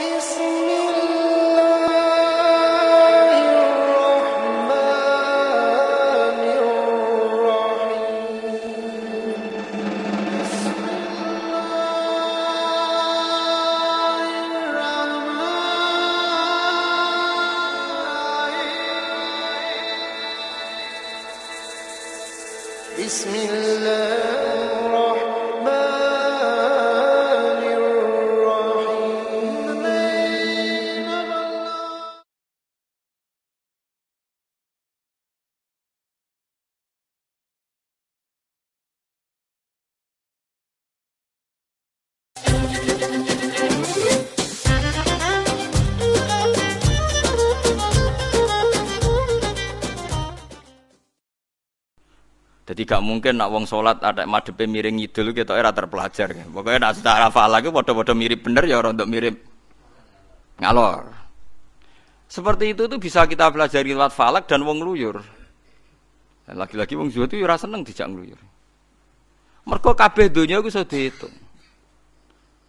Missing me. Gak mungkin nak wong sholat ada madepe miring ngidul kita era terpelajar. Pokoknya nak secara hafal lagi bodoh-bodoh mirip bener ya orang untuk mirip ngalor. Seperti itu tuh bisa kita pelajari lewat falak dan wong luyur. Lagi-lagi wong zuhud itu ya ora seneng dijak ngluyur. Mergo kabeh donya iku iso diitung.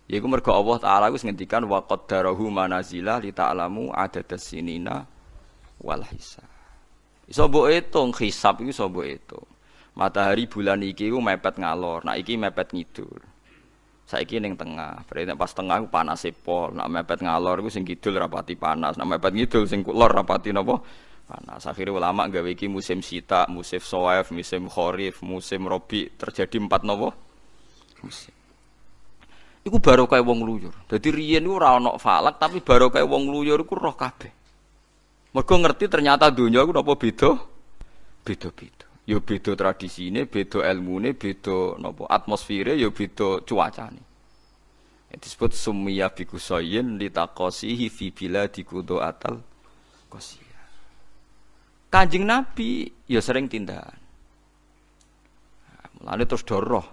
Yaiku mergo Allah taala wis ngendikan wa qaddarahu manazila li ta'lamu adadas sinina wal hisab. Iso mbok hitung hisab hitung. Matahari bulan iki ku mepet ngalor, nah iki mepet ngidul. Saiki ning tengah, berarti pas tengah ku panas pol, nak mepet ngalor iku sing kidul rapati panas, nak mepet ngidul sing lor rapati napa? Panas. Akhirnya ulama gawe iki musim sita, musim soef, musim kharif, musim robi, terjadi empat napa? Musim. Iku baru kayak wong luyur. Jadi riyen ora ana falak tapi baru kayak wong luyur iku roh kabeh. Mergo ngerti ternyata dunia iku napa beda? Beda-beda. Ya beda tradisine, beda ilmune, beda napa atmosfere, ya beda cuacane. Itu disebut summiya bi kusayin litaqasihi fi biladi atal qasiyah. Kanjeng Nabi ya sering tindakan. Mulane terus doroh.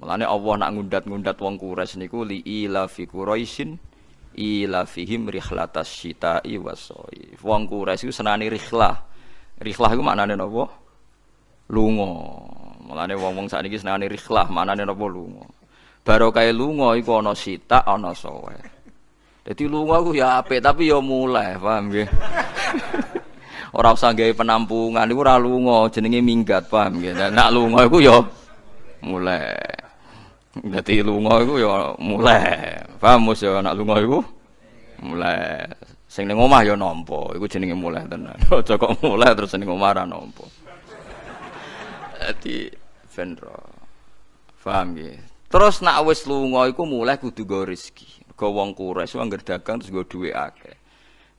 Mulane Allah nak ngundat-ngundat wong niku li ila fi Quraisyin ila fihim rihlatas syita'i wasoi. Wong Quraisy iku senane rihlah. Rihlah iku maknane napa? Lunga. Mulane wong-wong sakniki senane rihlah, maknane napa lunga. Barokah lunga iku ana sita, ana sowe. Dadi lunga iku ya apik tapi ya mulai, paham nggih? ora usah gawe penampungan iku ora lunga, jenenge minggat, paham? Nah, Nak lunga iku ya mulai. Dadi lunga iku ya mulai. Paham mos ya nak lunga iku mulai. Sing ning omah ya nampa, iku jenenge mulai tenan. Aja kok mulai terus ning omah ora nampa. Dadi vendro. Paham nggih? Terus nak wis lunga iku mulai kudu go rezeki. Go wong Quraisy wong dagang terus go duwe akeh.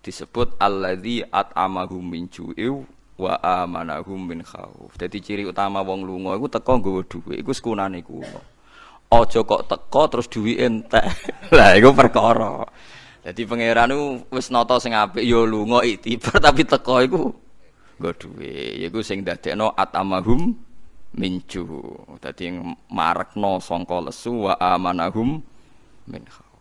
Disebut alladzi at'amahum min ju'in wa amanahum min khauf. Dadi ciri utama wong lunga iku teko nggawa dhuwit, iku sekunane kuno. Aja kok teko terus duwit entek. Lah iku perkara. Dadi pangeran iku wis nata sing apik ya lunga iktibar tapi teko iku nggo dhuwit. Iku sing dadekno atamahum minju. Dadi marekno sangka lesu wa amanahum min khauf.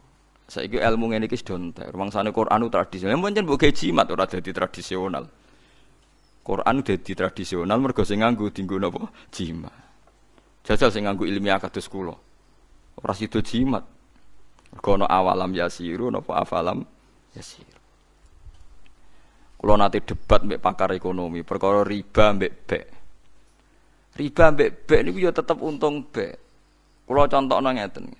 Saiki ilmu ngene iki wis donter. Wangsane Quran tradisional. Pancen mbok gawe jimat ora dadi tradisional. Quran dadi tradisional mergo sing nganggo dienggo napa? Jimat. Jajal sing nganggo ilmiah kados kula. Ora sida jimat. Ana awalam yasiru napa afalam yasir. Kula nate debat mbek pakar ekonomi perkara riba mbek bek. Riba mbek bek niku ya tetep untung bek. Kula contohno ngeten.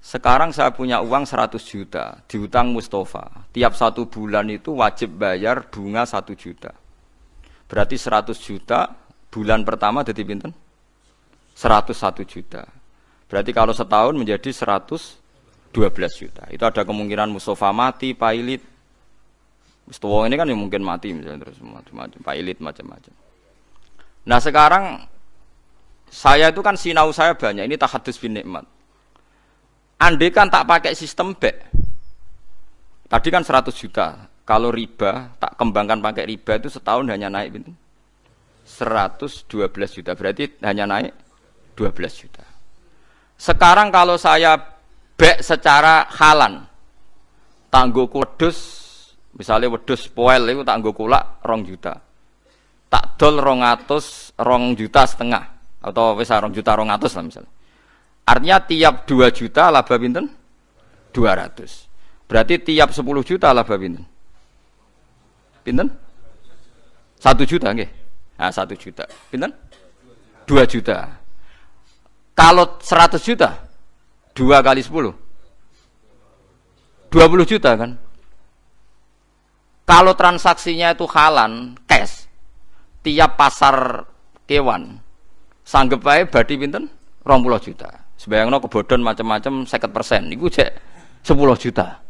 Sekarang saya punya uang 100 juta diutang Mustafa. Tiap satu bulan itu wajib bayar bunga 1 juta. Berarti 100 juta bulan pertama jadi pinten? 101 juta. Berarti kalau setahun menjadi 112 juta. Itu ada kemungkinan Mustafa mati, pailit. Mustafa ini kan yang mungkin mati misalnya terus macam-macam, pailit macam-macam. Nah sekarang saya itu kan sinau saya banyak. Ini tahadus bin nikmat. Andai kan tak pakai sistem back. Tadi kan 100 juta. Kalau riba, tak kembangkan pakai riba itu setahun hanya naik gitu. 112 juta. Berarti hanya naik 12 juta. Sekarang kalau saya back secara halan, tanggo wedus, misalnya wedus poel itu tanggo kulak rong juta. Tak dol rong atus, rong juta setengah. Atau bisa rong juta rong atus lah misalnya. Artinya tiap 2 juta laba pinten? 200. Berarti tiap 10 juta laba pinten? Pinten? 1 juta nggih. Nah, 1 juta. Pinten? 2 juta. Kalau 100 juta 2 kali 10 20 juta kan? Kalau transaksinya itu halan, cash, tiap pasar kewan, sanggup baik badi pinten? 20 juta. Sebayangno kebodon macam-macam 50 persen, itu cek 10 juta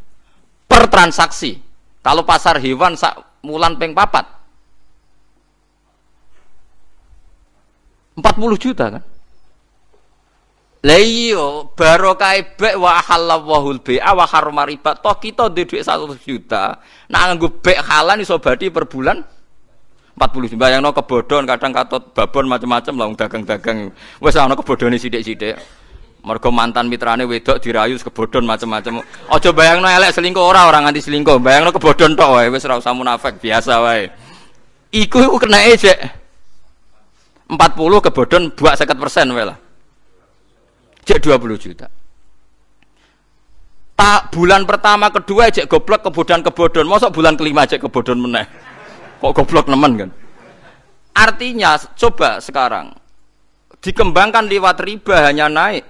per transaksi. Kalau pasar hewan sak mulan peng papat 40 juta kan? Lah iya, barokah bek wa halallahu bai'a wa harrama riba. Toh kita dhuwit 100 juta, nak nganggo bek halan iso badi per bulan 40 juta. Bayangno kebodhon kadang katot babon macam-macam lah dagang-dagang. Wis ana kebodhone sithik-sithik. Mergo mantan mitrane wedok dirayu kebodhon macam-macam. Aja bayangno elek selingkuh ora ora nganti selingkuh. Bayangno kebodhon tok wae wis ora usah munafik biasa wae. Iku iku kenake jek 40 kebodhon buak 50% wae lah. Cek 20 juta. Tak bulan pertama kedua cek goblok kebodohan kebodohan. Masa bulan kelima cek kebodohan meneh. Kok goblok nemen kan? Artinya coba sekarang dikembangkan lewat riba hanya naik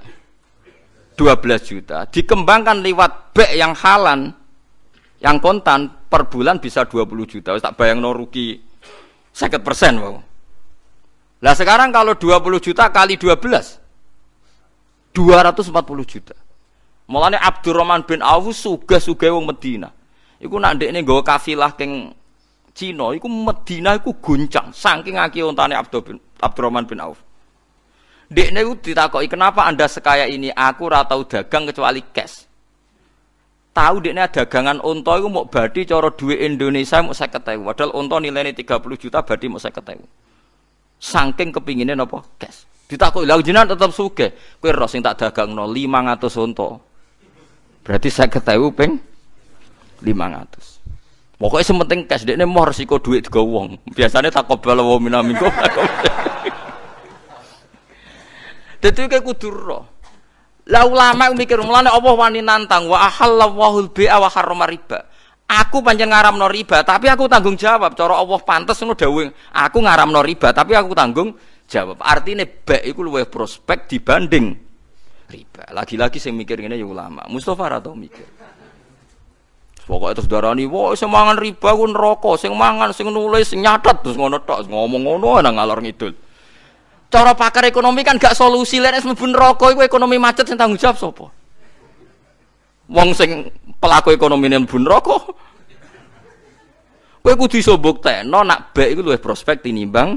12 juta. Dikembangkan lewat bek yang halan yang kontan per bulan bisa 20 juta. Tak bayang no rugi 50 persen. Wow. Lah sekarang kalau 20 juta kali 12 240 juta. Mulane Abdurrahman bin Auf sugih-sugih wong Medina. Iku nak ndekne nggawa kafilah keng Cina iku Medina iku guncang saking akeh ontane bin Abdurrahman bin Auf. Dekne iku ditakoki kenapa Anda sekaya ini? Aku ora tau dagang kecuali cash. Tahu dekne dagangan unta iku mau badi cara duit Indonesia mau 50.000. Padahal unta nilainya 30 juta badi mau 50.000. Saking kepinginnya napa? Cash. Ditakoki, "Lah jenengan tetep sugih. Kowe ro sing tak dagangno 500 unta." Berarti saya ketahui peng 500. Pokoknya sementing cash dekne mau resiko duit digawa wong. Biasanya tak kobal wa minamingko. Dadi kayak kudu ro. Lah ulama mikir mulane Allah wani nantang wa ahallallahu al-bai'a wa harrama riba. Aku pancen ngaramno riba, tapi aku tanggung jawab. Cara Allah pantes ngono dawuh. Aku ngaramno riba, tapi aku tanggung jawab. Artinya baik itu luwih prospek dibanding riba. Lagi-lagi saya mikir ini ya ulama. Mustafa atau mikir. Pokoknya terus darani, wah semangan riba ku neraka, sing mangan, sing nulis, sing nyatet terus ngono tok, ngomong ngono nang ngalor ngidul. Cara pakar ekonomi kan gak solusi lek wis mlebu neraka iku ekonomi macet sing tanggung jawab sapa? Wong sing pelaku ekonomi mlebu neraka. Kowe kudu iso mbuktekno nak baik iku luwih prospek tinimbang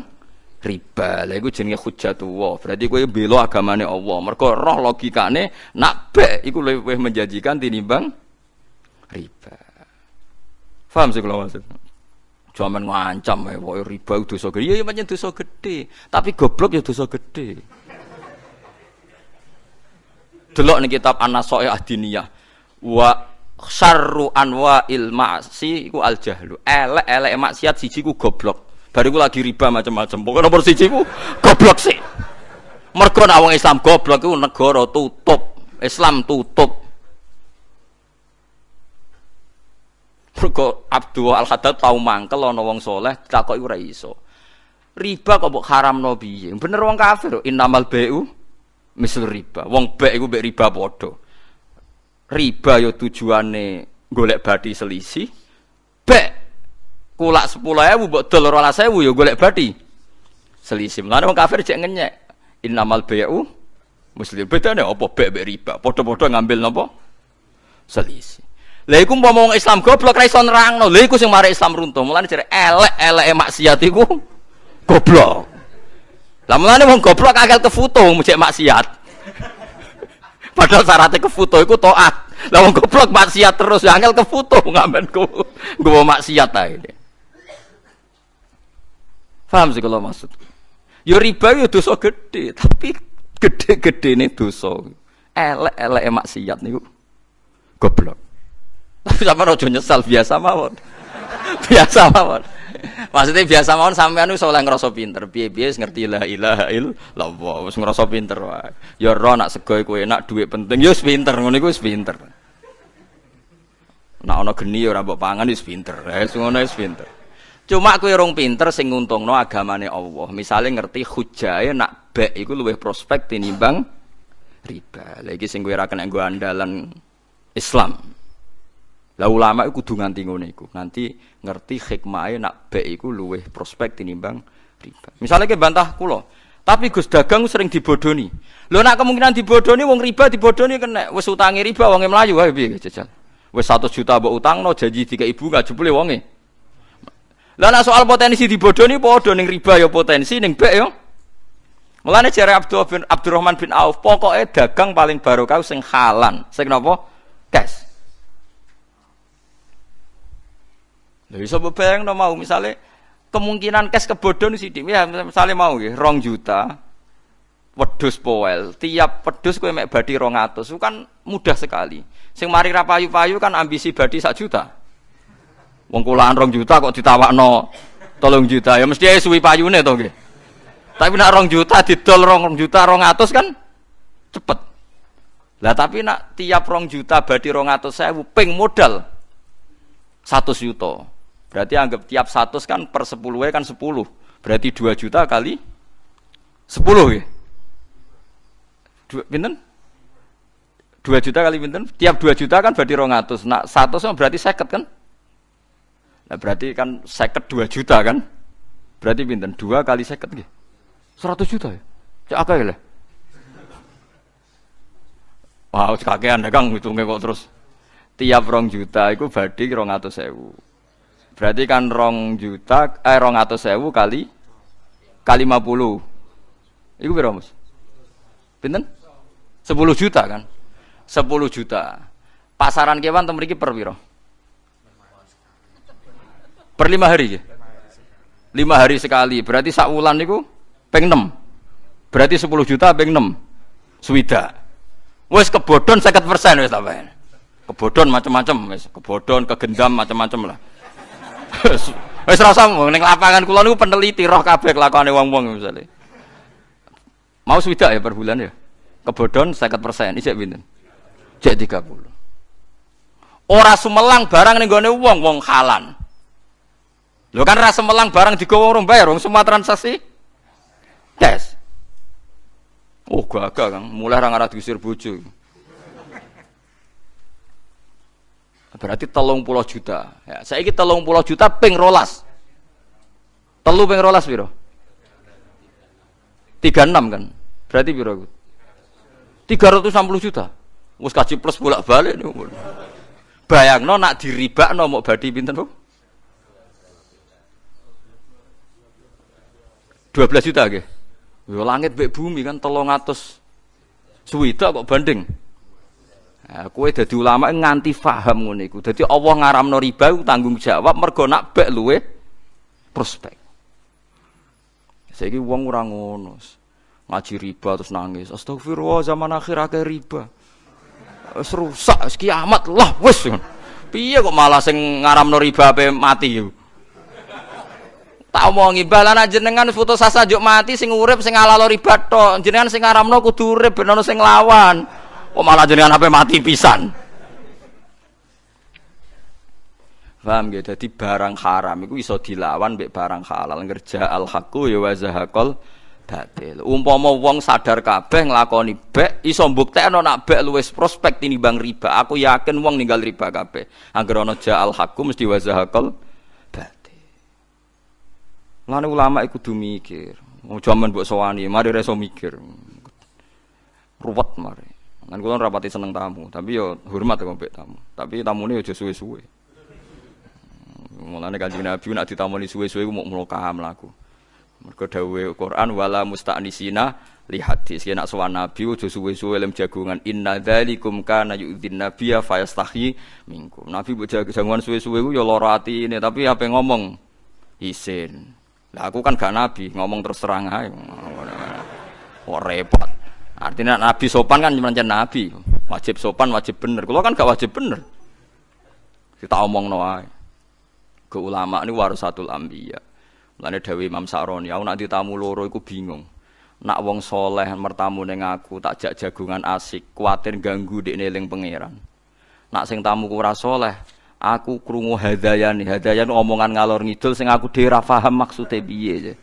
riba. Lah iku jenenge hujjatullah. Berarti kowe bela agamane Allah. Mergo roh logikane nak bek iku luwih menjanjikan tinimbang riba. Paham sih kalau maksud? Cuman ngancam ya, pokoknya riba dosa gede. Iya, iya macam dosa gede. Tapi goblok ya dosa gede. Delok nih kitab An-Naso'i Ahdiniyah. Wa syarru anwa'il ma'si iku al jahlu. Elek-elek maksiat siji ku goblok. Bariku lagi riba macam-macam. Pokoknya nomor siji ku goblok sih. Mergo wong Islam goblok iku negara tutup. Islam tutup. Mergo Abdul Al Haddad tau mangkel ana wong saleh takoki ora iso. Riba kok mbok haramno piye? Bener wong kafir. Innamal bai'u misal riba. Wong bek iku mbek riba padha. Riba yo ya tujuane golek badi selisih. Bek kulak sepuluh ewu buat dol rolas ewu ya golek badi selisih mana orang kafir cek ngenyek innamal bayu muslim beda nih apa bek bek riba podo-podo ngambil nopo selisih lah iku umpama wong Islam goblok ra iso nerangno. Lha iku sing mari Islam runtuh. Mulane jare elek-eleke maksiat iku goblok. Lah mulane wong goblok akal kefoto cek maksiat. Padahal syaratnya kefoto iku taat. Lah wong goblok maksiat terus ya angel kefoto ngamen ku gue maksiat ae. Paham sih kalau maksud? Yo ya riba yo ya dosa gede, tapi gede-gede nih dosa. Elek-elek maksiat niku goblok. Tapi sama rojo nyesal biasa mawon. biasa mawon. Maksudnya biasa mawon sampean wis oleh ngrasa pinter. Piye-piye ngerti la ilaha illallah, wis ngrasa pinter wae. Ya ro nak sego iku enak, duit penting, ya wis pinter, ngono iku wis pinter. Nak ana geni ya ora mbok pangan wis pinter. Eh ngono wis pinter. Cuma kowe rong pinter sing nguntungno agamane Allah. Misale ngerti hujae nak bek iku luwih prospek tinimbang riba. Lah iki sing kowe ora kena nggo andalan Islam. Lah ulama iku kudu nganti ngono iku. Nanti ngerti hikmahe nak bek iku luwih prospek tinimbang riba. Misalnya ke bantah kula, tapi Gus dagang sering dibodoni. Lho nak kemungkinan dibodoni wong riba dibodoni kena wis utangi riba wonge mlayu wae piye jajal. Wis 100 juta mbok utangno janji tiga ibu gak jebule wonge. Lah nek soal potensi dibodoni padha ning riba ya potensi ning bek ya. Mulane jare Abdul bin Abdurrahman bin Auf, pokoknya dagang paling barokah sing halan, sing napa? Cash. Lha iso bayangno mau misale kemungkinan cash kebodhon sithik ya misale mau nggih 2 juta wedhus poel, tiap wedhus kowe mek badi 200, itu kan mudah sekali. Sing mari ra payu-payu kan ambisi badi sak juta. Wong kulaan 2 juta kok ditawakno 3 juta, ya mesti ae suwi payune to nggih. Tapi nak 2 juta didol 2 juta 200 kan cepet. Lah tapi nak tiap 2 juta badi 200 sewu ping modal 100 juta. Berarti anggap tiap 100 kan per 10 kan 10. Berarti 2 juta kali 10 ya. Dua, pinten? 2 juta kali pinten? Tiap 2 juta kan berarti 200. Nah, 100 berarti 50 kan? Nah, berarti kan 50 2 juta kan? Berarti pinten? 2 kali 50 nggih. 100 juta ya? Cak akeh lah. Wah, wow, kakean dagang hitungnya kok terus. Tiap rong juta itu berarti rong atau sewu. Berarti kan rong juta, eh rong atau sewu kali kali 50. Itu berapa mas? Pinten? 10 juta kan? 10 juta. Pasaran kewan temen iki per piro? Per lima hari ya? Lima hari sekali. Berarti sak wulan niku peng 6. Berarti 10 juta peng 6. Swida. Wes kebodon 50% wis tambahan. Kebodon macam-macam wis, kebodon, kegendam macam-macam lah. Wis rasa ning lapangan kula niku peneliti roh kabeh kelakone wong-wong misalnya. Mau swidak ya per bulan ya? Kebodon 50%, isek pinten? Cek 30. Ora sumelang barang ning gone wong wong halan. Lho kan ra semelang barang digowo wong bayar wong semua transaksi tes. Oh gagah Kang, mulai ra ngarah diusir bojo. Berarti telung pulau juta. Ya, saya ini telung pulau juta ping rolas. Telu ping rolas biro. Tiga enam kan. Berarti biro. Tiga ratus enam puluh juta. Mus kaji plus bolak balik nih. Bayang no nak diriba no mau badi pinten bu? Dua belas juta ke? Langit bek bumi kan telung atus suwita kok banding. Nah, kue dadi ulama nganti faham ngono iku. Dadi Allah ngaramno riba tanggung jawab mergo nak bek luwe prospek. Saiki wong ora ngono. Ngaji riba terus nangis. Astagfirullah zaman akhir akeh riba. Wis rusak, kiamat lah wis. Piye kok malah sing ngaramno riba ape mati yo. Tak omongi balana jenengan foto sasa juk mati sing urip sing alalo riba tok. Jenengan sing ngaramno kudu urip ben ono sing lawan. Kok malah jenengan apa mati pisan. Paham ya? Jadi barang haram itu iso dilawan mbek barang halal. Ngerja al haqqu ya wa zahaqal batil. Umpama wong sadar kabeh nglakoni bek iso mbuktekno nak bek luwes prospek tinimbang riba. Aku yakin wong ninggal riba kabeh. Angger ana ja al haqqu mesti wa zahaqal batil. Lan ulama iku kudu mikir. Jaman mbok sowani, mari reso mikir. Ruwet mari. Kan kula rapati seneng tamu, tapi yo hormat kok mbek tamu. Tapi tamune aja suwe-suwe. Mulane Kanjeng Nabi nak ditamoni suwe-suwe ku mau mloka mlaku. Mergo dawuhe Quran wala musta'nisina li hadis. Yen nak sowan Nabi aja suwe-suwe lem jagungan inna dzalikum kana yu'dzin nabiyya fayastahi minkum. Nabi mbok jagungan suwe-suwe ku yo lara atine, tapi apa ngomong isin. Lah aku kan gak nabi, ngomong terus terang ae. Kok repot. Artinya nabi sopan kan cuma nabi. Wajib sopan, wajib bener. Kalau kan gak wajib bener. Kita omong no ae. Ke ulama ini warasatul ambiya. Mulane Dewi Imam Sa'roni, aku nak ditamu loro iku bingung. Nak wong soleh mertamu ning aku tak jak jagungan asik, kuatir ganggu di neling pangeran. Nak sing tamu ora soleh, Aku krungu hadayan, hadayan omongan ngalor ngidul sing aku dhewe ra paham maksude piye.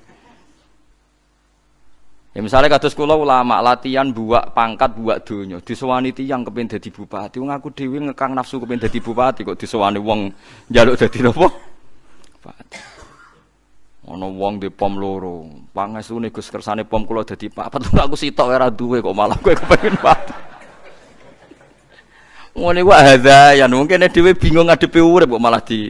Ya misalnya kados kula ulama latihan buak pangkat buak donya, disowani tiyang kepen dadi bupati. Wong aku dhewe ngekang nafsu kepen dadi bupati kok disowani wong njaluk dadi napa? Bupati. Ana wong di pom loro. Pangesune Gus kersane pom kula dadi papat. Aku sitok ora duwe kok malah kowe kepengin papat. Ngene kok hadayan, mungkin dhewe bingung ngadepi urip kok malah di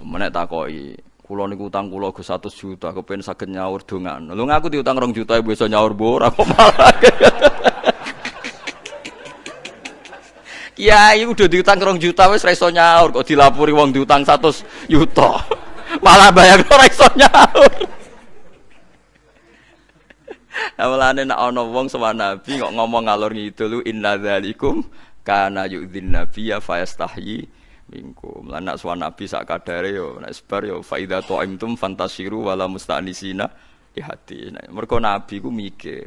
Menek takoki, Kulo niku utang kulo ke satu juta, kepen sakit nyaur dongan. Lu ngaku diutang rong juta, ibu bisa nyaur bora kok malah. Kiai udah diutang rong juta, wes reso nyaur kok dilapuri wong diutang satu juta, malah bayar ora reso nyaur. Awalane nak ana wong sama nabi kok ngomong ngalor ngidul inna dzalikum kana yu'dzin nabiyya fayastahyi minkum. Lan nak suwan nabi sak kadare yo nek sebar yo fa idza ta'imtum fantasiru wala mustanisina di hati. Nah, mergo nabi ku mikir.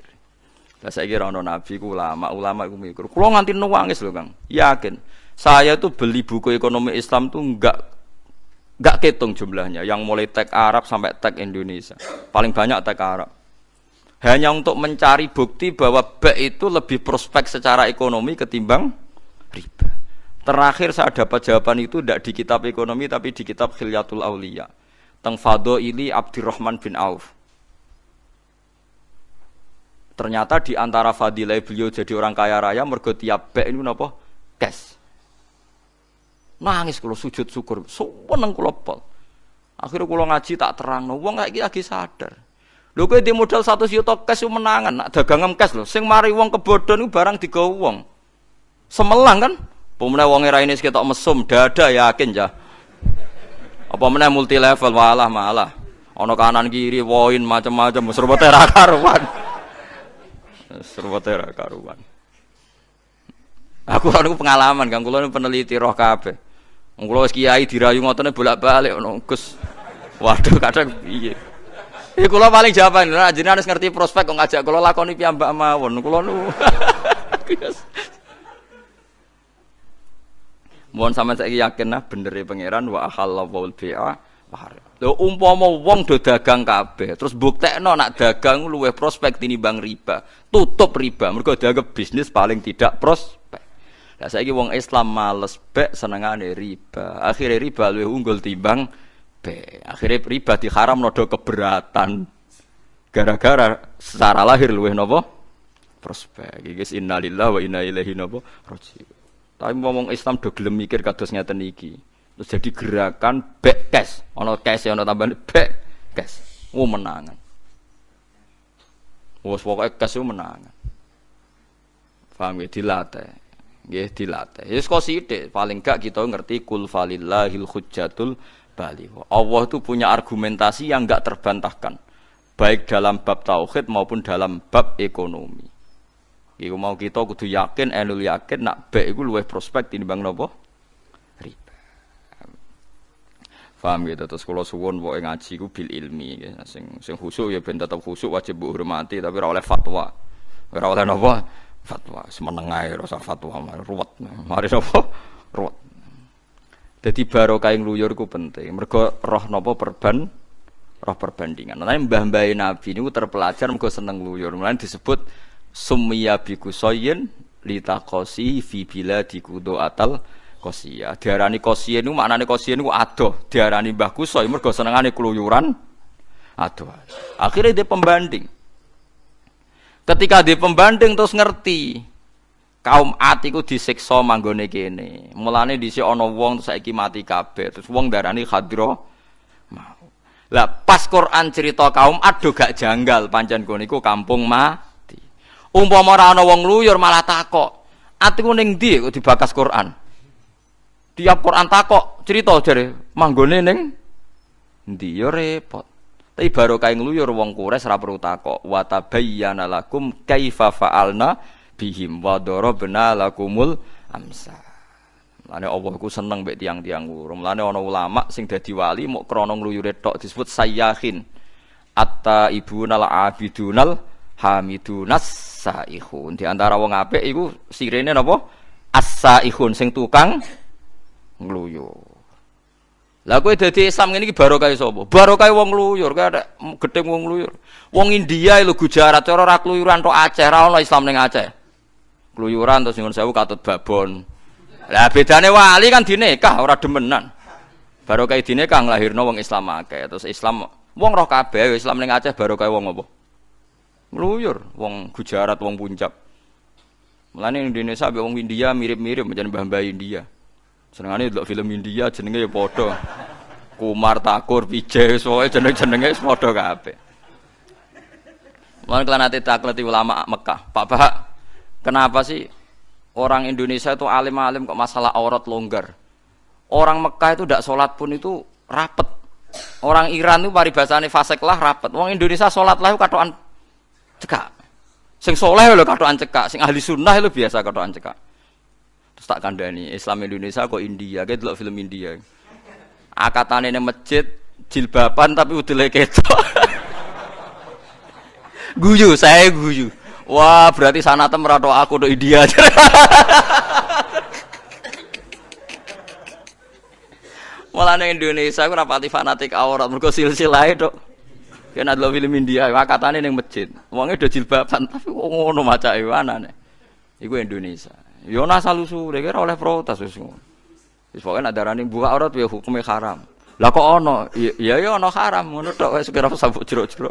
Lah saiki ora nabi ku ulama, ulama ku mikir. Kulo nganti nangis lho, Kang. Yakin. Saya tuh beli buku ekonomi Islam tuh enggak enggak ketung jumlahnya yang mulai tag Arab sampai tag Indonesia. Paling banyak tag Arab. Hanya untuk mencari bukti bahwa B itu lebih prospek secara ekonomi ketimbang riba. Terakhir saya dapat jawaban itu tidak di kitab ekonomi tapi di kitab Khilyatul Aulia. Teng ini Abdurrahman bin Auf. Ternyata di antara fadilah beliau jadi orang kaya raya mergo tiap bek ini napa? Cash. Nangis kalau sujud syukur, seneng kula pol. Akhirnya kula ngaji tak terang, wong kayak lagi sadar. Lho kowe di modal 100 juta cash menangan, nak dagangan cash lho. Sing mari wong kebodhon barang digawa wong. Semelang kan? Pemenang wong era ini sekitar mesum, dada yakin ya. Apa meneh multi level malah malah. Ono kanan kiri woin macam-macam serba tera karuan. Serba tera karuan. Aku aku pengalaman kan kula peneliti roh kabeh. Wong wis kiai dirayu ngotone bolak-balik ono. Waduh kadang piye. Ya paling jawaban, nah jenengan harus ngerti prospek kok ngajak kula lakoni piyambak mawon. Kula nu Mohon sama saya yakin nah bener ya pangeran wa halallahu bi'a Lho umpama wong do dagang kabeh, terus buktekno nak dagang luwih prospek tinimbang riba. Tutup riba, mergo dianggap bisnis paling tidak prospek. Lah saiki wong Islam males bek senengane riba. Akhirnya riba luwih unggul timbang bek. Akhirnya riba diharam nodo keberatan. Gara-gara secara lahir luwih nopo prospek. Iki innalillahi wa inna ilaihi nopo raji'un. Tapi ngomong Islam do gelem mikir kados ngeten iki. Terus jadi gerakan back cash. Ana cash ana tambahan back cash. Oh menangan. Wes pokoke cash menangan. Paham ya dilatih. Nggih dilatih. Ya kok sithik, paling gak kita ngerti kul falillahil hujjatul bali. Allah itu punya argumentasi yang enggak terbantahkan. Baik dalam bab tauhid maupun dalam bab ekonomi. Iku mau kita kudu yakin, enul yakin nak baik iku luwih prospek tinimbang napa? Riba. Paham gitu terus kalau suwon pokoke ngaji ku bil ilmi ya. sing sing khusuk ya ben tetep khusuk wajib bu hormati tapi ora fatwa. Ora oleh? Fatwa semeneng ae fatwa ruwet. Mari napa? Ruwet. Jadi barokah yang luyur ku penting. Mergo roh napa perban roh perbandingan. Nah, mbah-mbah Nabi ini terpelajar mergo seneng luyur. Mulane disebut summiya bi kusoyin litakosi fi biladi kudo atal kosia. Diarani kosia niku maknane kosia niku adoh. Diarani Mbah Kusoy mergo senengane keluyuran adoh. Akhirnya dia pembanding. Ketika dia pembanding terus ngerti kaum atiku disiksa manggone kene. Mulane dhisik ana wong terus saiki mati kabeh. Terus wong darani khadra mau. Lah pas Quran cerita kaum ado gak janggal pancen kono kampung mah Umpama ora ana wong luyur malah takok. Atiku ning ndi kok dibakas Quran? Tiap Quran takok cerita jare manggone ning ndi ya repot. Tapi baru kae ngluyur wong kures ora perlu takok. Wa tabayyana lakum kaifa fa'alna bihim wa darabna lakumul amsa. Lane Allah ku seneng mbek tiang-tiang urung. Lane ana ulama sing dadi wali mok krana ngluyure tok disebut sayyahin. Atta ibunal abidunal hamidunas saihun. Di antara wong apik iku sirene napa? as-saihun sing tukang ngluyur. Lah kowe dadi Islam ngene iki barokah sapa? Barokah wong ngluyur, kae ada wong ngluyur. Wong India lho Gujarat cara ora kluyuran tok Aceh, ra ono Islam ning Aceh. Kluyuran terus nyuwun sewu katut babon. Lah bedane wali kan dinekah ora demenan. Barokah dinekah nglahirno wong Islam akeh. Terus Islam wong roh kabeh Islam ning Aceh barokah wong apa? Ngluyur, wong Gujarat, wong Puncak. Mulane Indonesia ambek wong India mirip-mirip menjadi mbah-mbah India. Senengane delok film India jenenge ya padha. Kumar Takur, Vijay, soalnya jeneng-jenenge padha kabeh. Nanti takleti ulama Mekah. Pak Bahak, kenapa sih orang Indonesia itu alim-alim kok masalah aurat longgar? Orang Mekah itu tidak sholat pun itu rapet. Orang Iran itu paribasane fasek lah rapet. Orang Indonesia sholat lah katoan cekak. Sing soleh lho katoan cekak, sing ahli sunnah itu biasa katoan cekak. Terus tak kandani Islam Indonesia kok India, kayak dulu film India. Akatane ini masjid jilbaban tapi udah ketok. guyu, saya guyu. Wah, berarti sana temerato aku do India. Malah Indonesia aku rapati fanatik aurat mergo silsilah itu. Kan ada film India, akatane ning masjid. Wonge do jilbaban tapi ngono macake anane. Iku Indonesia. Yo asal usule kira oleh protes wis ngono. Wis pokoke nak darani buka aurat ya hukume haram. Lah kok ono? Ya ya ono haram ngono tok wis kira sabuk jero-jero.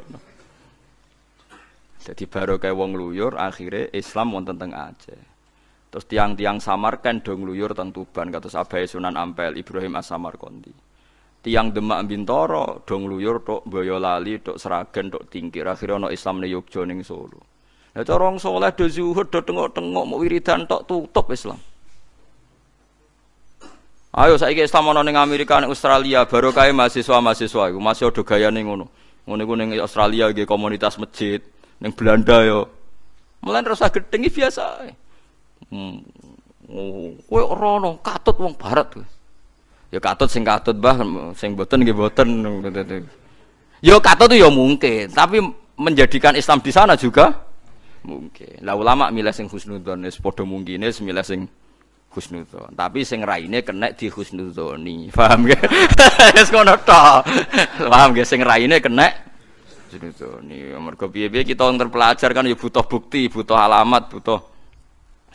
Jadi baru kayak wong luyur, akhirnya Islam wonten teng Aceh. Terus tiang-tiang Samarkand dong luyur teng Tuban, kata Abai Sunan Ampel, Ibrahim As Samarkandi. Tiang Demak Bintoro dong luyur tok Boyolali, tok Seragen, tok Tingkir. Akhirnya ono Islam ne Yogyo ning Solo. Lah cara saleh do zuhud do tengok-tengok mau wiridan tok tutup Islam. Ayo saiki Islam ana ning Amerika ning Australia baru kae mahasiswa-mahasiswa iku masih ada gayane ngono. Ngono iku ning Australia nggih komunitas masjid, ning Belanda yo. Mulan rasa gedhengi biasa. Hmm. Oh, kowe ora katut wong barat kowe. Ya katut sing katut bah sing boten nggih boten. Yo katut yo mungkin, tapi menjadikan Islam di sana juga mungkin. Lah ulama milih sing husnudzon wis padha mungkine milih sing husnudzon. Tapi sing raine kena di husnudzoni. Paham ge? Wis ngono tok. Paham ge sing raine kena husnudzoni. Mergo piye-piye kita terpelajar kan ya butuh bukti, butuh alamat, butuh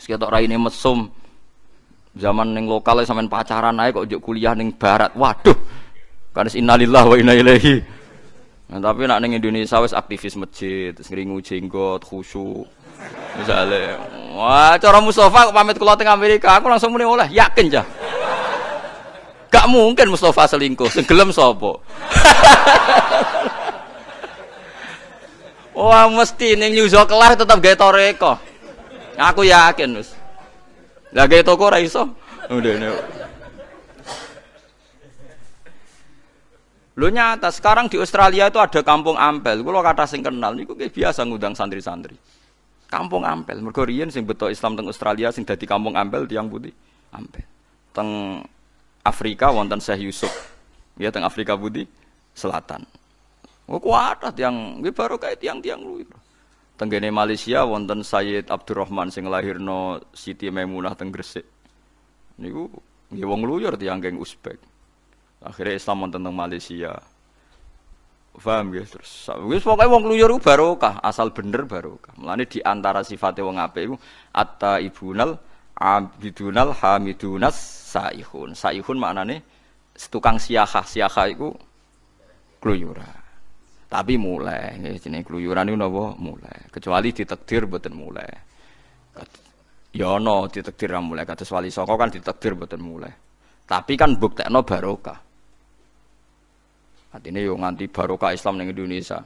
ketok raine mesum. Zaman ning lokal sampean pacaran ae kok njuk kuliah ning barat. Waduh. Kan innalillahi wa inna ilaihi Nah, tapi nak neng Indonesia wes aktivis masjid, ngringu jenggot, khusyuk. Misalnya, wah cara Mustafa pamit keluar tengah Amerika, aku langsung mulai oleh, yakin jah. Gak mungkin Mustafa selingkuh, segelem sopo. wah mesti neng New kelar tetap gaya toreko. Aku yakin us. Lah gaya toko raiso. Udah nih. Lo nyata sekarang di Australia itu ada kampung Ampel. Kalau kata sing kenal niku biasa ngundang santri-santri. Kampung Ampel. Mergo riyen sing betul Islam teng Australia sing dadi kampung Ampel tiang putih. Ampel. Teng Afrika wonten Syekh Yusuf. Ya teng Afrika Putih Selatan. Oh kuat nggih baru kayak tiang-tiang lu. Tenggene Malaysia wonten Sayyid Abdurrahman sing lahirno Siti Maimunah teng Gresik. Niku nggih wong luyur tiang geng Uzbek. Akhirnya Islam wonten teng Malaysia. Paham ya terus. Wis pokoke wong kluyur barokah, asal bener barokah. Mulane di antara sifate wong apik iku atta ibunal abidunal hamidunas saihun. Saihun maknane tukang siahah. Siahah iku kluyuran. Tapi mulai, jenenge kluyuran niku napa mulai. Kecuali ditakdir boten mulai. Ya ana ditakdir mulai kados wali saka kan ditakdir boten mulai. Tapi kan buktekno barokah. Artinya yo nganti barokah Islam ning Indonesia.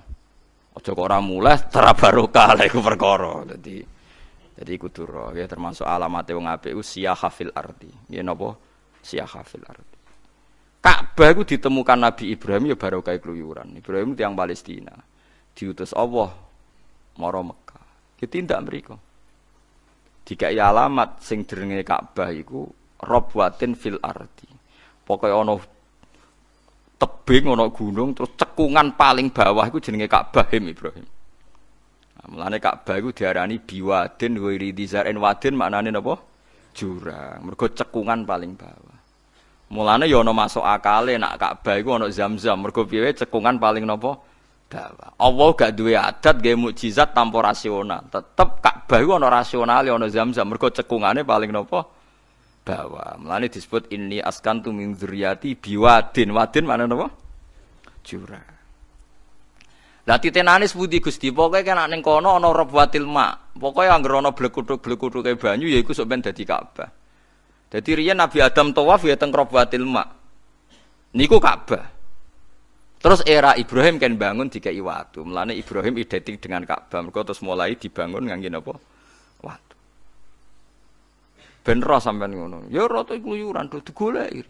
Ojo kok mulai tera barokah lha iku perkara. Dadi dadi kudu ya termasuk alamat wong apik usia hafil arti. Ya napa? Sia hafil arti. Ka'bah itu ditemukan Nabi Ibrahim ya barokah keluyuran. Ibrahim tiang Palestina. Diutus Allah maro Mekah. Ditindak mriku. Dikai alamat sing jenenge Ka'bah iku Robwatin fil arti. Pokoknya ono tebing ana gunung terus cekungan paling bawah iku jenenge Ka'bah Ibrahim. Nah, mulane Ka'bah iku diarani biwadin ghairi dizarin wadin maknane napa? jurang. Mergo cekungan paling bawah. Mulane ya ana masuk akale nak Ka'bah iku ana Zam-zam. Mergo piye cekungan paling napa? Bawah. Allah gak duwe adat gawe mukjizat tanpa rasional. Tetep Ka'bah iku ana rasional ana Zam-zam. Mergo cekungane paling napa? Bawah. Mulane disebut ini askantu min dzurriyyati biwadin. Wadin mana napa? Jurang. Lah titenane sepundi Gusti? Pokoke kan ning kono ana rabwatil ma. Pokoke anggere ana blekuthuk-blekuthuk banyu ya iku sok ben dadi Ka'bah. Dadi riyen Nabi Adam tawaf ya teng rabwatil ma. Niku Ka'bah. Terus era Ibrahim kan bangun dikai watu. Mulane Ibrahim identik dengan Ka'bah. Mergo terus mulai dibangun ngangge napa? Watu. Ben roh sampean ngono. Ya rata kluyuran do digoleki.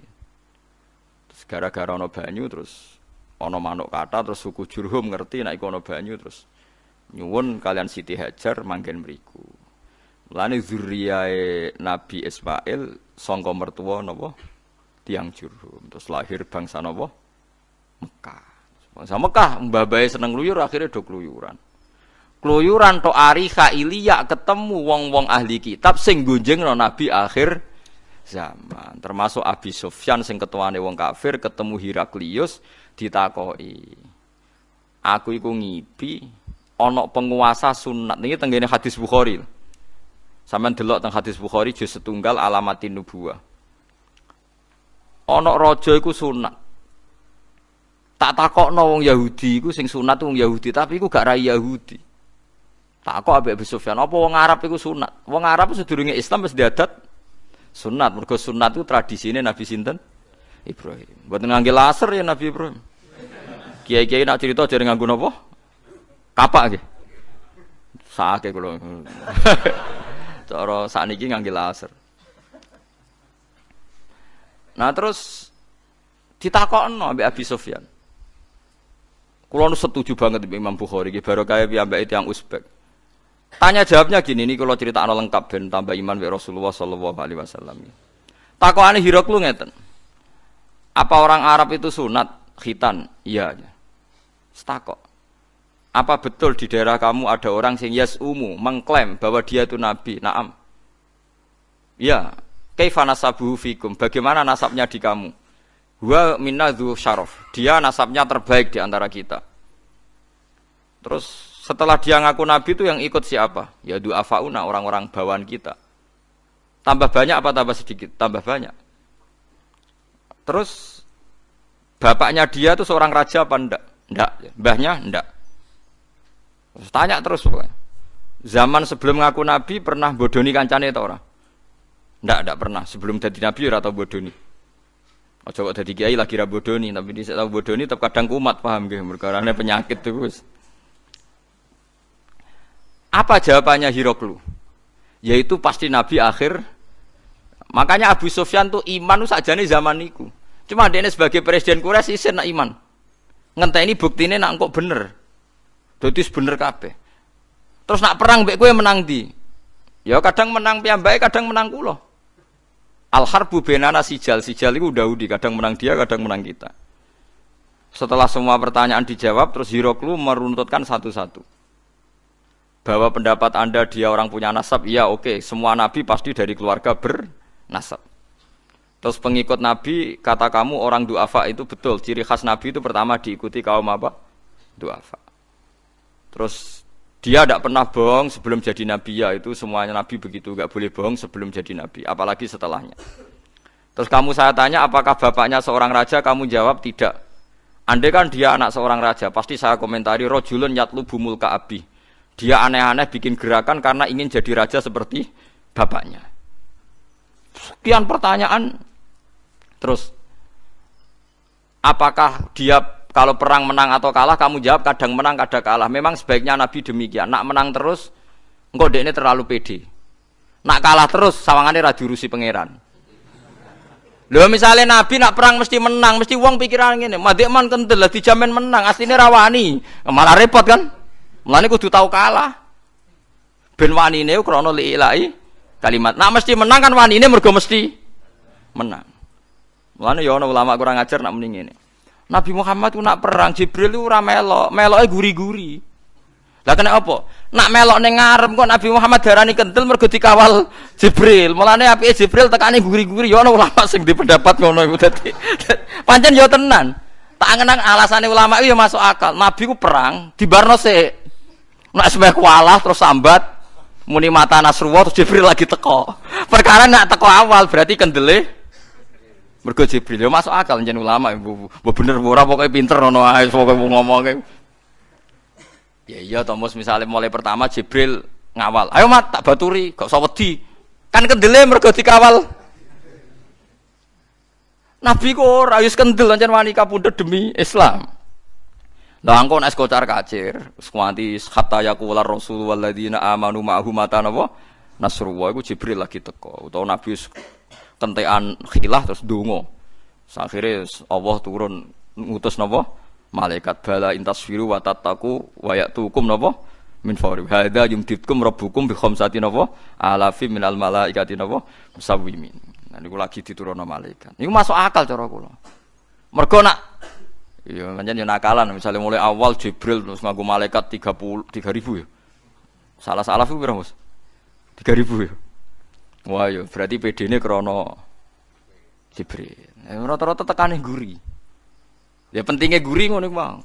Terus gara-gara ana banyu terus ana manuk kata terus suku Jurhum ngerti nek iku ana banyu terus nyuwun kalian Siti Hajar manggen mriku. Mulane zuriyae Nabi Ismail sangka mertua napa? Tiang Jurhum. Terus lahir bangsa napa? Mekah. Bangsa Mekah mbabae seneng luyur akhirnya do kluyuran. Kluyuran to ari Ilya ketemu wong-wong ahli kitab sing gonjengno Nabi akhir zaman. Termasuk Abi Sufyan sing ketuane wong kafir ketemu Heraklius ditakoki. Aku iku ngipi ana penguasa sunat. Niki tenggene hadis Bukhari. Sampeyan delok teng hadis Bukhari juz setunggal alamatin nubuwah. Ana raja iku sunat. Tak takokno wong Yahudi iku sing sunat wong Yahudi, tapi iku gak rai Yahudi. Takok ambek Abu Sufyan, apa wong Arab iku sunat? Wong Arab sedurunge Islam wis diadat sunat. Mergo sunat itu tradisine Nabi sinten? Ibrahim. Buat ngangge laser ya Nabi Ibrahim. Kiai-kiai nak cerita jadi nganggo napa? Kapak nggih. Sake kula. Cara sakniki ngangge laser. Nah terus ditakokno ambek Abi Sufyan. Kulo nu setuju banget dengan Imam Bukhari iki kaya piyambake yang Uzbek. Tanya jawabnya gini, ini kalau cerita anak lengkap dan tambah iman wa Rasulullah Sallallahu Alaihi Wasallam. Takokane Hiroklu ngeten. Apa orang Arab itu sunat khitan? Iya. Setakok. Apa betul di daerah kamu ada orang sing yes umu mengklaim bahwa dia itu nabi? Naam. Ya. Kaifa nasabuhu fikum? Bagaimana nasabnya di kamu? Wa minna syaraf. Dia nasabnya terbaik di antara kita. Terus setelah dia ngaku nabi itu yang ikut siapa? Ya du'afauna orang-orang bawaan kita. Tambah banyak apa tambah sedikit? Tambah banyak. Terus bapaknya dia itu seorang raja apa ndak? Ndak. Mbahnya ndak. Tanya terus pokoknya. Zaman sebelum ngaku nabi pernah bodoni kancane itu orang? Ndak, ndak pernah. Sebelum jadi nabi ora tau bodoni. Ojo kok dadi kiai lagi ra bodoni, tapi di tahu bodoni tetap kadang kumat paham nggih, merkarane penyakit terus. Apa jawabannya Hiroklu? Yaitu pasti nabi akhir Makanya Abu Sufyan tuh iman saja nih zaman itu. Cuma dia sebagai presiden Quraisy isin nak iman. ini bukti ini nak kok bener. Dadi bener kabeh. Terus nak perang mbek kowe menang di. Ya kadang menang piyambake, kadang menang kula. Al harbu benana sijal, sijal itu Daudi, kadang menang dia, kadang menang kita. Setelah semua pertanyaan dijawab, terus Hiroklu meruntutkan satu-satu. Bahwa pendapat Anda dia orang punya nasab, iya oke, okay. semua nabi pasti dari keluarga ber nasab. Terus pengikut Nabi kata kamu orang duafa itu betul. Ciri khas Nabi itu pertama diikuti kaum apa? Duafa. Terus dia tidak pernah bohong sebelum jadi Nabi ya itu semuanya Nabi begitu gak boleh bohong sebelum jadi Nabi. Apalagi setelahnya. Terus kamu saya tanya apakah bapaknya seorang raja? Kamu jawab tidak. Andai kan dia anak seorang raja, pasti saya komentari rojulun yatlu bumul kaabi. Dia aneh-aneh bikin gerakan karena ingin jadi raja seperti bapaknya. Sekian pertanyaan. Terus, apakah dia kalau perang menang atau kalah, kamu jawab kadang menang, kadang kalah. Memang sebaiknya Nabi demikian. Nak menang terus, engkau ini terlalu pede. Nak kalah terus, sawangannya radi rusi pangeran. Lho misalnya Nabi nak perang mesti menang, mesti uang pikiran ini. Madik man kental lah dijamin menang, aslinya rawani. Malah repot kan? Mulane kudu tahu kalah. Ben wani ini krono liilai kalimat. Nak mesti menang kan wani ini mergo mesti menang. Mulane ya ulama kurang ajar nak mending ini. Nabi Muhammad ku nak perang Jibril ora melok, meloke guri-guri. Lah kena apa? Nak melok ning ngarep kok Nabi Muhammad darani kentil mergo dikawal Jibril. Mulane apike Jibril tekane guri-guri ya ana ulama sing di pendapat ngono iku dadi. Pancen ya tenan. Tak angen alasane ulama itu ya masuk akal. Nabi ku perang di Barno sik. Nak semeh kualah terus sambat muni mata Nasrullah terus Jibril lagi teko. Perkara nak teko awal berarti kendele mergo Jibril ya masuk akal njen ulama bu, bu bener ora pokoke pinter ngono ae pokoke ngomong Ya iya Thomas misalnya mulai pertama Jibril ngawal. Ayo mat tak baturi, gak usah wedi. Kan kendele mergo dikawal. Nabi kok ora wis kendel ancen wani kapundhut demi Islam. Lah engko nek kocar kacir, sekuanti hatta yaqula rasul walladzina amanu ma'ahu mata? Nasrullah iku Jibril lagi teko utawa Nabi kentekan khilah terus donga. Akhire Allah turun ngutus napa? malaikat bala intasfiru wa tattaku wa ya'tukum napa? Min fawri hadza yumditkum rabbukum bi khamsati napa? Alafi minal malaikati napa? Musawwimin. Nah niku lagi diturunno malaikat. Niku masuk akal cara kula. Mergo nak iya pancen yo nakalan. Misalnya mulai awal Jibril terus nganggo malaikat 30 3000 ya. Salah salah itu berapa Mas? 3000 ya wah yo berarti PD-ne krana Jibril rata-rata tekane guri Ya pentingnya gurih ngono bang.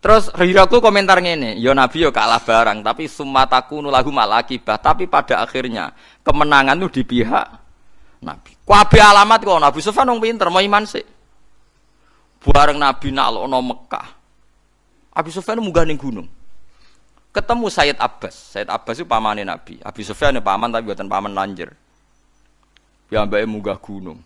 Terus Hiraku komentar ngene, ya Nabi ya kalah barang, tapi sumataku nulahu malakibah, tapi pada akhirnya kemenangan itu di pihak Nabi. Kuabe alamat kok Nabi Sufyan wong pinter, mau iman sih. Bareng Nabi naklono Mekah. Abi Sufyan munggah ning gunung. Ketemu Sayyid Abbas. Sayyid Abbas itu pamane Nabi. Abi Sufyan ya paman tapi buatan paman lanjir. Ya mbake munggah gunung.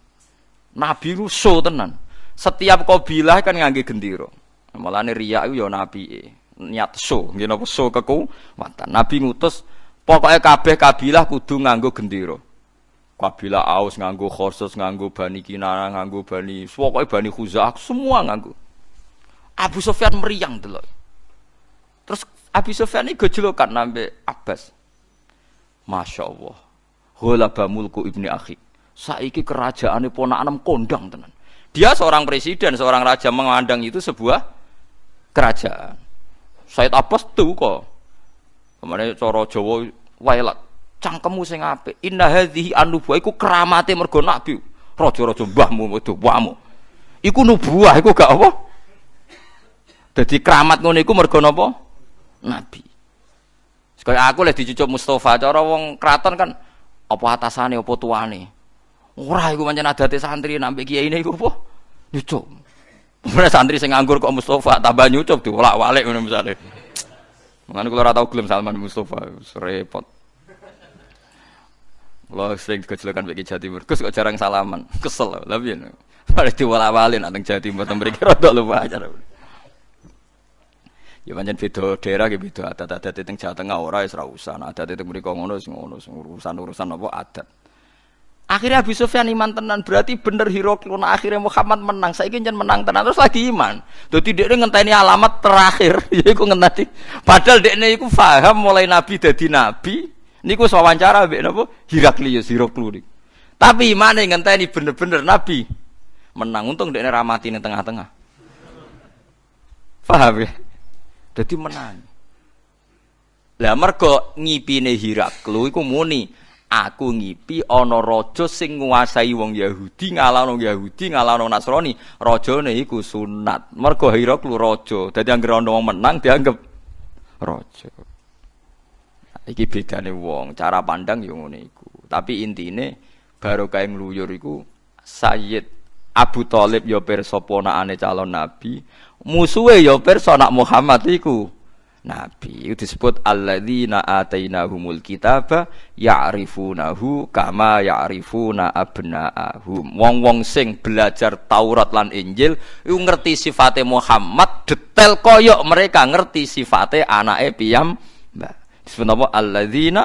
Nabi rusuh tenan. Setiap kabilah kan ngangge gendera. Mulane riya iku ya nabi niat so, nggih napa so kekuatan. Nabi ngutus pokoknya kabeh kabilah kudu nganggo gendera. Kabilah Aus nganggo Khorsus, nganggo Bani Kinana, nganggo Bani, pokoknya Bani Khuzah, semua nganggo. Abu Sufyan meriang delok. Terus Abu Sufyan ini gejolokan nambe Abbas. Masya Allah. Hulaba mulku ibni akhi. Saiki kerajaannya ponakan kondang tenan. Dia seorang presiden, seorang raja memandang itu sebuah kerajaan. Said Abbas tuh kok. Kemarin coro Jawa wailat cangkemmu sing apik. Inna hadhihi anubuah iku keramate mergo nabi. Raja-raja mbahmu itu wamu. Iku nubuah iku gak apa? Jadi keramat ngono iku mergo? Nabi. Sekali aku leh dicucuk Mustafa cara wong kraton kan apa atasane apa tuane. Ora iku pancen adate santri nambah kiai ini iku apa? Nyucup. Mulai santri sing nganggur kok Mustafa tambah nyucup diolak-walik ngono misale. Mengane kula ora tau gelem Salman Mustafa, repot. Kula sering kecelakaan bagi Jawa Timur, kok jarang salaman, kesel lha piye. Pada diwolak-walik nang Jawa Timur mriki rada lupa acara. Ya pancen beda daerah ge beda adat-adat teng Jawa Tengah ora wis ora usah. Adat teng mriko ngono sing ngono urusan-urusan apa adat. Akhirnya Abu Sufyan iman tenan berarti bener Hirokron akhirnya Muhammad menang. Saya ingin menang tenan terus lagi iman. Jadi dia ngenteni alamat terakhir. Yaiku ngenteni. Padahal dia ini iku faham mulai Nabi jadi Nabi. Niku wawancara mbek napa Hiraklius Hiroklu Tapi iman ngenteni bener-bener Nabi menang. Untung dia ramati di tengah-tengah. Faham ya? Jadi menang. Lah mergo ngipine Hiraklu iku muni aku ngipi ana raja sing nguasai wong Yahudi ngalahno Yahudi ngalahno Nasrani rajane iku sunat. Mergo Hiraklu raja dadi anggere ana wong menang dianggap raja. Iki bedane wong cara pandang yo ngene iku. Tapi intine baru kae ngluyur iku Sayyid Abu Thalib yo pirsa ponakane calon nabi musuhe yo pirsa nak Muhammad iku nabi. Itu disebut alladzina atainahumul kitaba ya'rifunahu kama ya'rifuna abna'ahum. Wong-wong sing belajar Taurat lan Injil iku ngerti sifate Muhammad detail koyok mereka ngerti sifate anake piyam. Disebut apa alladzina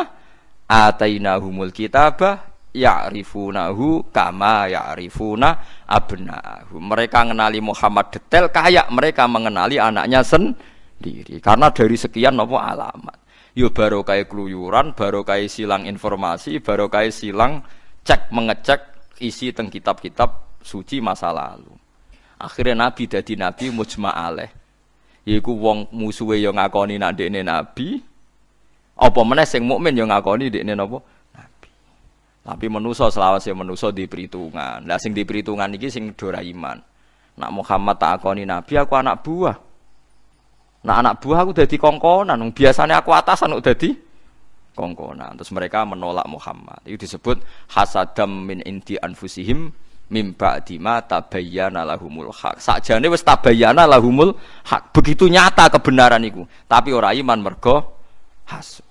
atainahumul kitaba ya'rifunahu kama ya'rifuna abna'ahum. Mereka mengenali Muhammad detail kayak mereka mengenali anaknya sendiri diri. Karena dari sekian nopo alamat. Yo baru kayak keluyuran, baru kayak silang informasi, baru kayak silang cek mengecek isi teng kitab-kitab suci masa lalu. Akhirnya Nabi jadi Nabi mujma aleh. Yaiku wong musuhe ya ngakoni nak dekne nabi. Apa meneh sing mukmin ya ngakoni dekne napa? Tapi manusa selawase manusa di perhitungan. Lah sing di perhitungan iki sing dora iman. Nak Muhammad tak akoni nabi aku anak buah. Nak anak buah aku dadi kongkonan. Biasanya aku atasan kok dadi kongkonan. Terus mereka menolak Muhammad. Itu disebut hasadam min inti anfusihim mimba dima tabayyana lahumul hak. Sakjane wis tabayyana lahumul hak. Begitu nyata kebenaran itu. Tapi orang iman mergo hasud.